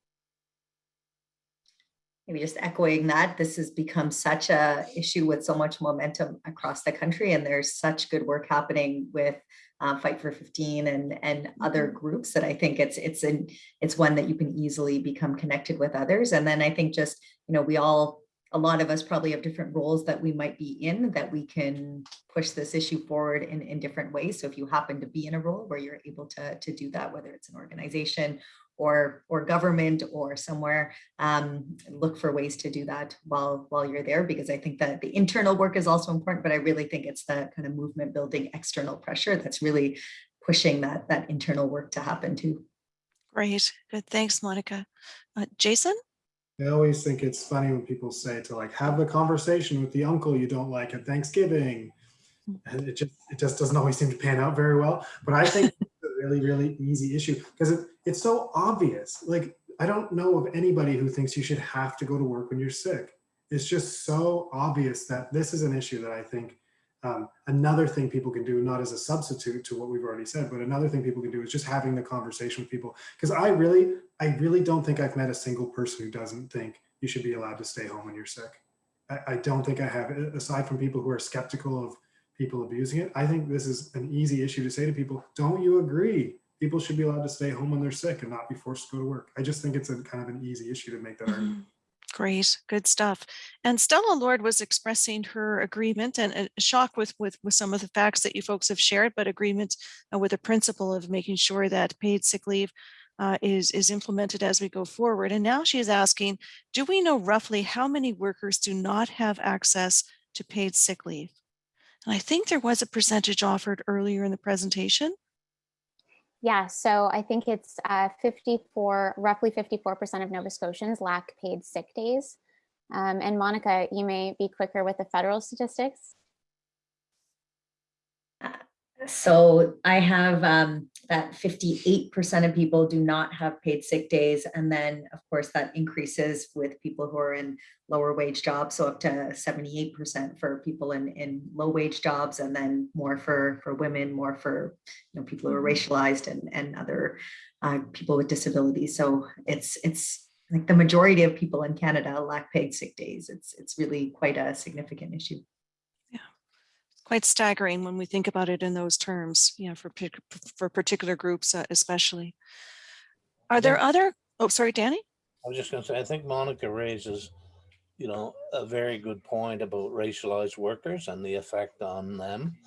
Maybe just echoing that, this has become such a issue with so much momentum across the country and there's such good work happening with uh, Fight for 15 and and other groups that I think it's it's an it's one that you can easily become connected with others. And then I think just, you know, we all a lot of us probably have different roles that we might be in that we can push this issue forward in, in different ways. So if you happen to be in a role where you're able to, to do that, whether it's an organization or or government or somewhere um, look for ways to do that while while you're there because I think that the internal work is also important but I really think it's the kind of movement building external pressure that's really pushing that that internal work to happen too. Great, good, thanks, Monica. Uh, Jason? I always think it's funny when people say to like have the conversation with the uncle you don't like at Thanksgiving. And it just it just doesn't always seem to pan out very well. But I think it's a really, really easy issue because it, it's so obvious. Like I don't know of anybody who thinks you should have to go to work when you're sick. It's just so obvious that this is an issue that I think um, another thing people can do, not as a substitute to what we've already said, but another thing people can do is just having the conversation with people. Because I really, I really don't think I've met a single person who doesn't think you should be allowed to stay home when you're sick. I, I don't think I have, aside from people who are skeptical of people abusing it. I think this is an easy issue to say to people, don't you agree? People should be allowed to stay home when they're sick and not be forced to go to work. I just think it's a kind of an easy issue to make that argument. Mhm. Great, good stuff. And Stella Lord was expressing her agreement and uh, shock with, with, with some of the facts that you folks have shared, but agreement uh, with the principle of making sure that paid sick leave uh, is, is implemented as we go forward. And now she's asking, do we know roughly how many workers do not have access to paid sick leave? And I think there was a percentage offered earlier in the presentation. Yeah, so I think it's uh, 54, roughly 54% of Nova Scotians lack paid sick days. Um, and Monica, you may be quicker with the federal statistics. So I have um, that fifty-eight percent of people do not have paid sick days. And then, of course, that increases with people who are in lower wage jobs. So up to seventy-eight percent for people in, in low wage jobs and then more for, for women, more for, you know, people who are racialized and, and other uh, people with disabilities. So it's, it's like the majority of people in Canada lack paid sick days. It's, it's really quite a significant issue. Quite staggering when we think about it in those terms, you know, for, for particular groups uh, especially. Are there other, oh, sorry, Danny? I was just gonna say, I think Monica raises, you know, a very good point about racialized workers and the effect on them.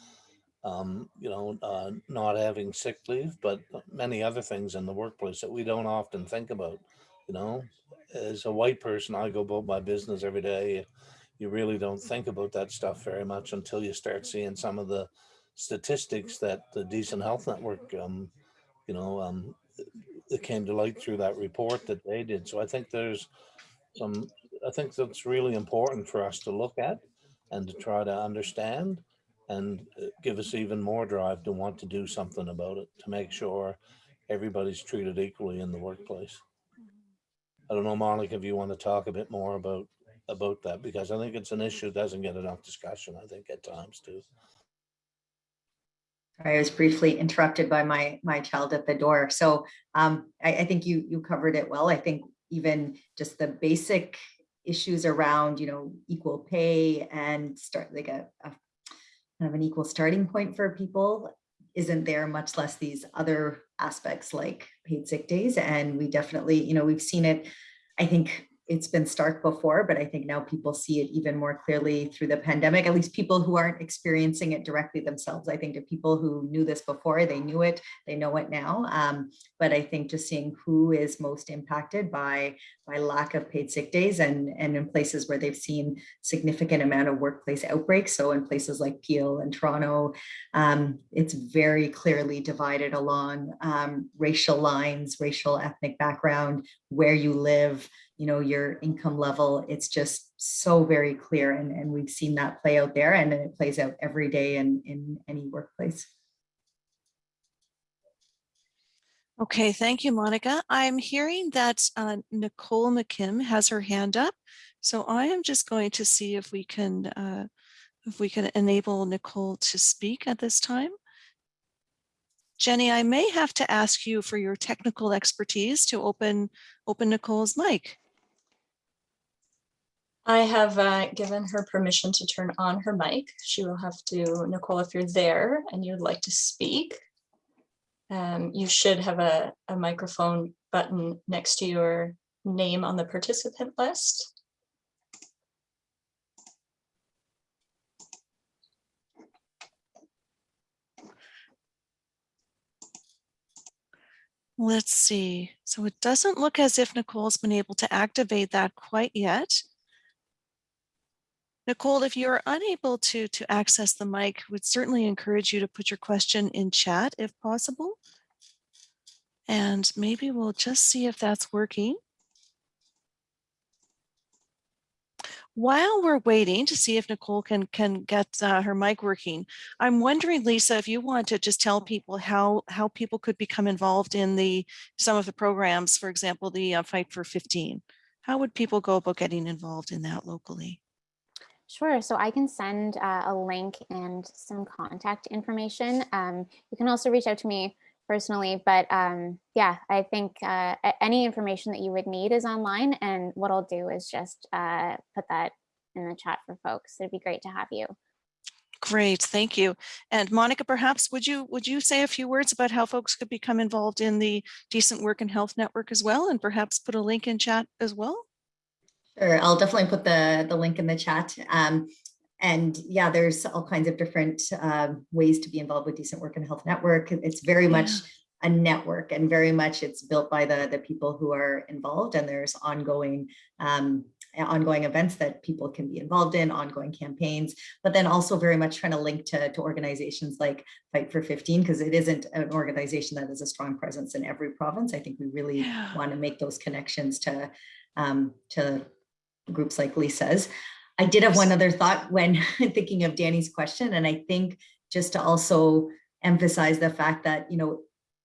Um, you know, uh, not having sick leave, but many other things in the workplace that we don't often think about. You know, as a white person, I go about my business every day. You really don't think about that stuff very much until you start seeing some of the statistics that the Decent Health Network, um, you know, um, it came to light through that report that they did. So I think there's some, I think that's really important for us to look at and to try to understand and uh, give us even more drive to want to do something about it, to make sure everybody's treated equally in the workplace. I don't know, Monica, if you want to talk a bit more about, about that, because I think it's an issue that doesn't get enough discussion, I think at times too. I was briefly interrupted by my my child at the door. So um, I, I think you you covered it well. I think even just the basic issues around you know equal pay and start like a, a kind of an equal starting point for people isn't there much less these other aspects like paid sick days and we definitely you know we've seen it i think it's been stark before, but I think now people see it even more clearly through the pandemic, at least people who aren't experiencing it directly themselves. I think the people who knew this before, they knew it, they know it now. Um, but I think just seeing who is most impacted by, by lack of paid sick days and, and in places where they've seen significant amount of workplace outbreaks. So in places like Peel and Toronto, um, it's very clearly divided along um, racial lines, racial ethnic background, where you live, you know, your income level, it's just so very clear. And, and we've seen that play out there and then it plays out every day in, in any workplace. Okay, thank you, Monica. I'm hearing that uh, Nicole McKim has her hand up. So I am just going to see if we can uh, if we can enable Nicole to speak at this time. Jenny, I may have to ask you for your technical expertise to open open Nicole's mic. I have uh, given her permission to turn on her mic. She will have to, Nicole, if you're there and you'd like to speak, um, you should have a, a microphone button next to your name on the participant list. Let's see. So it doesn't look as if Nicole's been able to activate that quite yet. Nicole, if you're unable to, to access the mic, would certainly encourage you to put your question in chat if possible. And maybe we'll just see if that's working. While we're waiting to see if Nicole can, can get uh, her mic working, I'm wondering, Lisa, if you want to just tell people how, how people could become involved in the some of the programs, for example, the uh, Fight for 15. How would people go about getting involved in that locally? Sure. So I can send uh, a link and some contact information. Um, you can also reach out to me personally, but um, yeah, I think uh, any information that you would need is online. And what I'll do is just uh, put that in the chat for folks. It'd be great to have you. Great, thank you. And Monica, perhaps would you would you say a few words about how folks could become involved in the Decent Work and Health Network as well, and perhaps put a link in chat as well? Sure, I'll definitely put the, the link in the chat. Um, and yeah, there's all kinds of different um, ways to be involved with Decent Work and Health Network. It's very Yeah. much a network and very much it's built by the, the people who are involved and there's ongoing um, ongoing events that people can be involved in, ongoing campaigns, but then also very much trying to link to, to organizations like Fight for 15, because it isn't an organization that has a strong presence in every province. I think we really Yeah. want to make those connections to, um, to groups like Lisa's. I did have one other thought when thinking of Danny's question, and I think just to also emphasize the fact that, you know,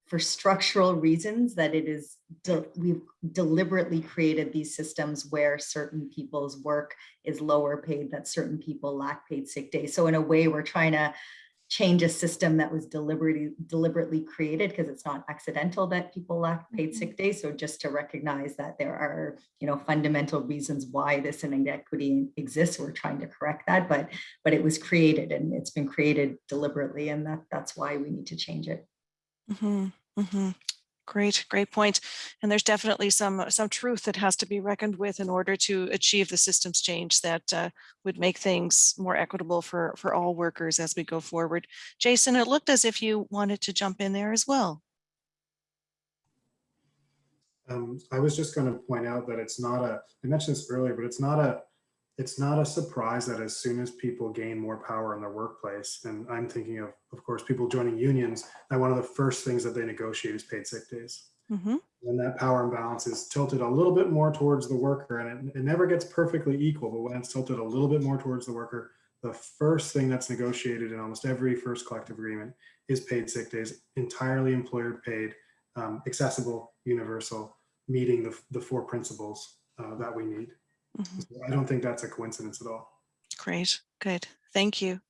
for structural reasons that it is, de- we've deliberately created these systems where certain people's work is lower paid, that certain people lack paid sick days. So in a way, we're trying to change a system that was deliberately deliberately created because it's not accidental that people lack paid sick days. So just to recognize that there are, you know, fundamental reasons why this inequity exists, we're trying to correct that, but but it was created and it's been created deliberately, and that that's why we need to change it. Mhm, mhm. Great, great point. And there's definitely some some truth that has to be reckoned with in order to achieve the systems change that uh, would make things more equitable for for all workers as we go forward. Jason, it looked as if you wanted to jump in there as well. Um, I was just going to point out that it's not a, I mentioned this earlier, but it's not a, it's not a surprise that as soon as people gain more power in their workplace, and I'm thinking of, of course, people joining unions, that one of the first things that they negotiate is paid sick days. Mhm, And that power imbalance is tilted a little bit more towards the worker and it, it never gets perfectly equal, but when it's tilted a little bit more towards the worker, the first thing that's negotiated in almost every first collective agreement is paid sick days, entirely employer paid, um, accessible, universal, meeting the, the four principles uh, that we need. Mhm. So I don't think that's a coincidence at all. Great, good. Thank you.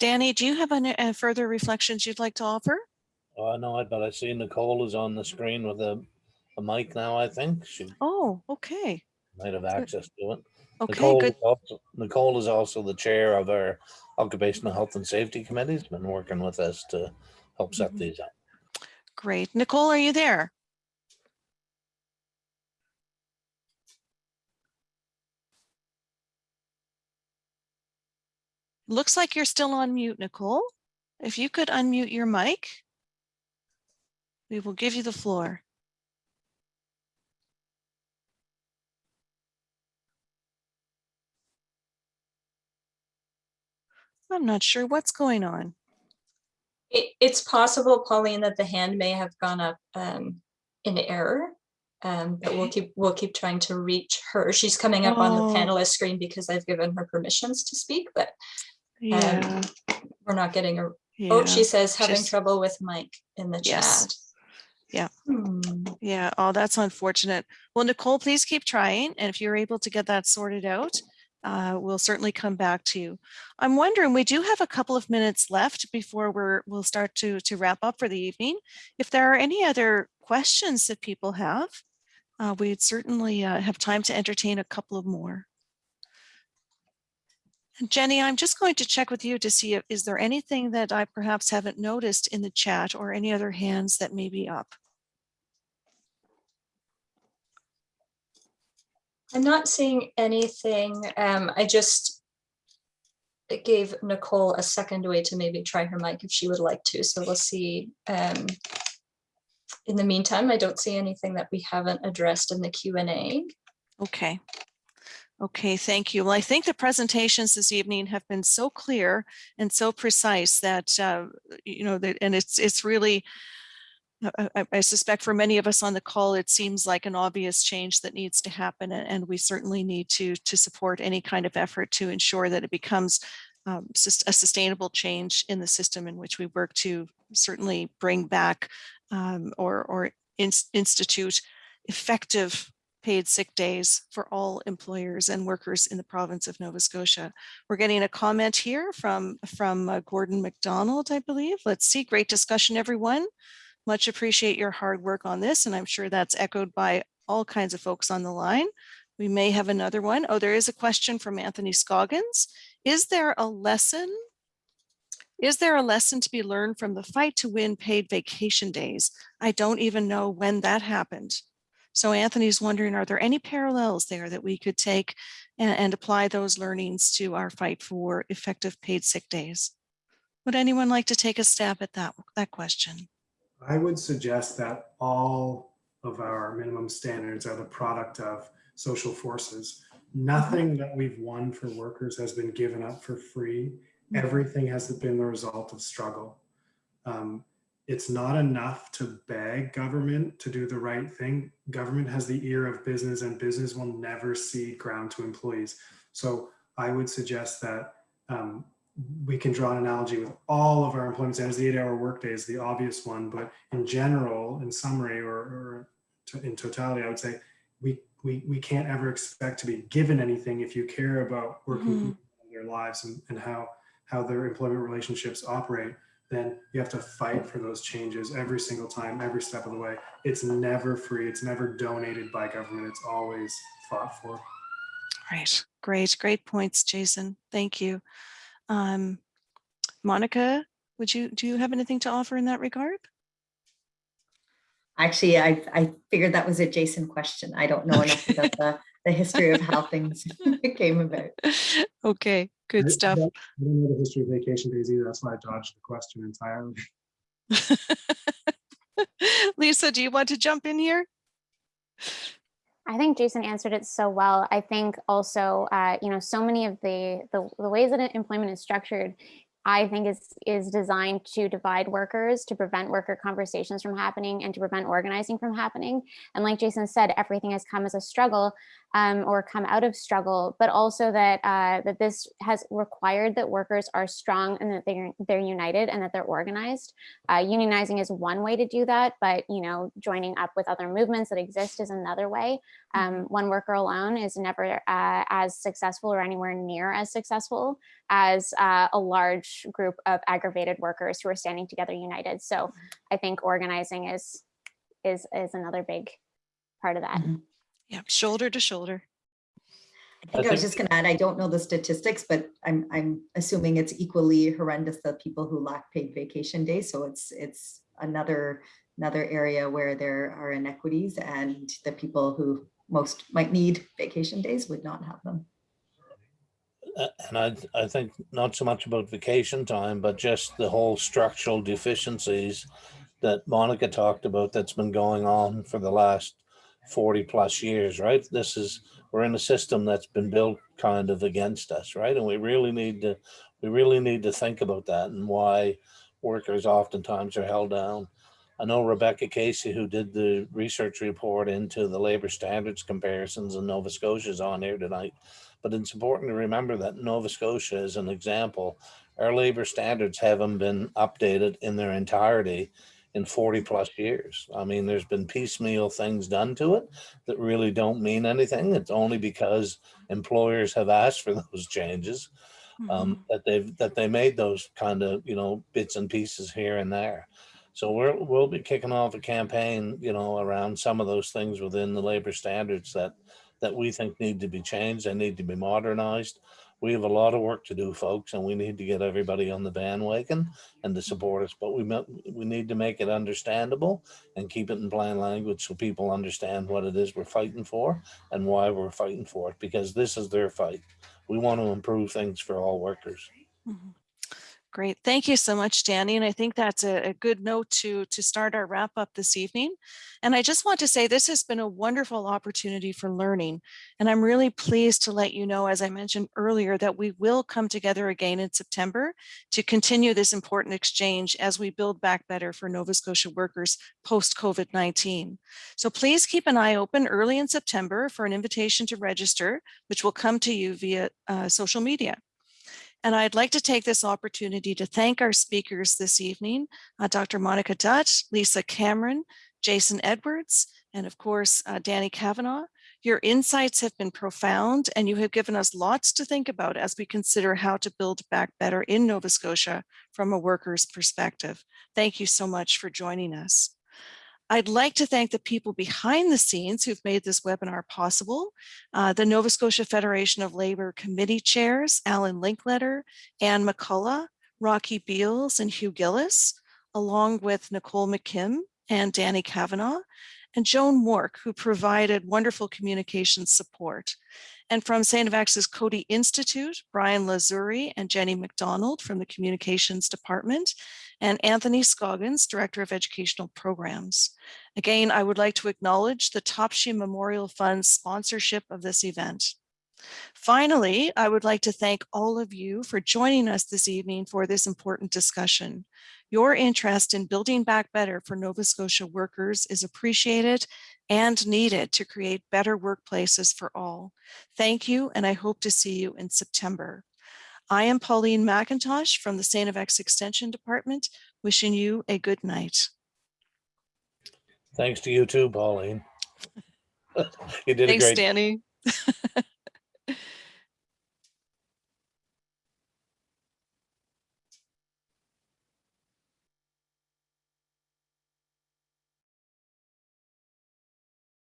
Danny, do you have any uh, further reflections you'd like to offer? Oh, no, but I see Nicole is on the screen with a, a mic now, I think. She Oh, okay. might have access to it. Okay, Nicole, good. is also- Nicole is also the chair of our Occupational Health and Safety Committee. Has been working with us to help set Mhm. these up. Great. Nicole, are you there? Looks like you're still on mute, Nicole. If you could unmute your mic, we will give you the floor. I'm not sure what's going on. It, it's possible, Pauline, that the hand may have gone up um, in error. Um, but we'll keep, we'll keep trying to reach her. She's coming up on Oh. the panelist screen because I've given her permissions to speak, but Yeah, we're not getting a, yeah. oh, she says having just- trouble with mic in the chat. Yeah. Hmm. Yeah, oh, that's unfortunate. Well, Nicole, please keep trying. And if you're able to get that sorted out, uh, we'll certainly come back to you. I'm wondering, we do have a couple of minutes left before we're, we'll start to, to wrap up for the evening. If there are any other questions that people have, uh, we'd certainly uh, have time to entertain a couple of more. Jenny, I'm just going to check with you to see if, is there anything that I perhaps haven't noticed in the chat or any other hands that may be up? I'm not seeing anything. Um, I just it gave Nicole a second way to maybe try her mic if she would like to. So we'll see. Um, in the meantime, I don't see anything that we haven't addressed in the Q and A. Okay. Okay, thank you. Well, I think the presentations this evening have been so clear and so precise that, uh, you know, that, and it's, it's really, I- I, I suspect for many of us on the call, it seems like an obvious change that needs to happen. And we certainly need to, to support any kind of effort to ensure that it becomes um, a sustainable change in the system in which we work to certainly bring back um, or, or ins- institute effective paid sick days for all employers and workers in the province of Nova Scotia. We're getting a comment here from, from uh, Gordon McDonald, I believe. Let's see, great discussion, everyone. Much appreciate your hard work on this, and I'm sure that's echoed by all kinds of folks on the line. We may have another one. Oh, there is a question from Anthony Scoggins. Is there a lesson? Is there a lesson to be learned from the fight to win paid vacation days? I don't even know when that happened. So Anthony's wondering, are there any parallels there that we could take and, and apply those learnings to our fight for effective paid sick days? Would anyone like to take a stab at that, that question? I would suggest that all of our minimum standards are the product of social forces. Nothing that we've won for workers has been given up for free. Everything has been the result of struggle. Um, it's not enough to beg government to do the right thing. Government has the ear of business and business will never cede ground to employees. So I would suggest that um, we can draw an analogy with all of our employment standards. The eight-hour workday is the obvious one, but in general, in summary, or, or to- in totality, I would say we we we can't ever expect to be given anything if you care about working Mhm. their lives and, and how how their employment relationships operate. Then you have to fight for those changes every single time, every step of the way. It's never free. It's never donated by government. It's always fought for. Right. Great, great points, Jason. Thank you. Um, Monica, would you, do you have anything to offer in that regard? Actually, I, I figured that was a Jason question. I don't know enough about the, the history of how things came about. Okay, good I stuff. don't I don't know the history of vacation days either. That's why I dodged the question entirely. Lisa, do you want to jump in here? I think Jason answered it so well. I think also, uh, you know, so many of the, the the ways that employment is structured, I think is is designed to divide workers, to prevent worker conversations from happening, and to prevent organizing from happening. And like Jason said, everything has come as a struggle, um, or come out of struggle, but also that uh, that this has required that workers are strong and that they're they're united and that they're organized. Uh, unionizing is one way to do that, but you know, joining up with other movements that exist is another way. Um, one worker alone is never uh, as successful or anywhere near as successful as uh, a large group of aggravated workers who are standing together united. So I think organizing is is is another big part of that. Mhm. Yeah, shoulder to shoulder. I think I was just gonna add, I don't know the statistics, but I'm, I'm assuming it's equally horrendous, the people who lack paid vacation days. So it's, it's another, another area where there are inequities and the people who most might need vacation days would not have them. Uh, And I, I think not so much about vacation time, but just the whole structural deficiencies that Monica talked about that's been going on for the last 40 plus years, right? This is, we're in a system that's been built kind of against us, right? And we really need to, we really need to think about that and why workers oftentimes are held down. I know Rebecca Casey, who did the research report into the labor standards comparisons in Nova Scotia is on here tonight. But it's important to remember that Nova Scotia is an example. Our labor standards haven't been updated in their entirety in 40 plus years. I mean, there's been piecemeal things done to it that really don't mean anything. It's only because employers have asked for those changes um, that they've that they made those kind of you know bits and pieces here and there. So we're we'll be kicking off a campaign, you know, around some of those things within the labor standards that that we think need to be changed. They need to be modernized. We have a lot of work to do, folks, and we need to get everybody on the bandwagon and to support us. But we we need to make it understandable and keep it in plain language so people understand what it is we're fighting for and why we're fighting for it. Because this is their fight. We want to improve things for all workers. Mhm. Great. Thank you so much, Danny. And I think that's a, a good note to, to start our wrap up this evening. And I just want to say this has been a wonderful opportunity for learning. And I'm really pleased to let you know, as I mentioned earlier, that we will come together again in September to continue this important exchange as we build back better for Nova Scotia workers post COVID-19. So please keep an eye open early in September for an invitation to register, which will come to you via uh, social media. And I'd like to take this opportunity to thank our speakers this evening, uh, Dr. Monica Dutt, Lisa Cameron, Jason Edwards, and of course, uh, Danny Cavanagh. Your insights have been profound and you have given us lots to think about as we consider how to build back better in Nova Scotia from a worker's perspective. Thank you so much for joining us. I'd like to thank the people behind the scenes who've made this webinar possible. Uh, the Nova Scotia Federation of Labor Committee Chairs, Alan Linkletter, Anne McCullough, Rocky Beals, and Hugh Gillis, along with Nicole McKim and Danny Cavanagh, and Joan Wark, who provided wonderful communication support. And from St. FX's Coady Institute, Brian Lazuri and Jenny McDonald from the Communications Department, and Anthony Scoggins, Director of Educational Programs. Again, I would like to acknowledge the Topshee Memorial Fund's sponsorship of this event. Finally, I would like to thank all of you for joining us this evening for this important discussion. Your interest in building back better for Nova Scotia workers is appreciated and needed to create better workplaces for all. Thank you, and I hope to see you in September. I am Pauline McIntosh from the St. FX Extension Department, wishing you a good night. Thanks to you too, Pauline. You did a Thanks, great, Danny.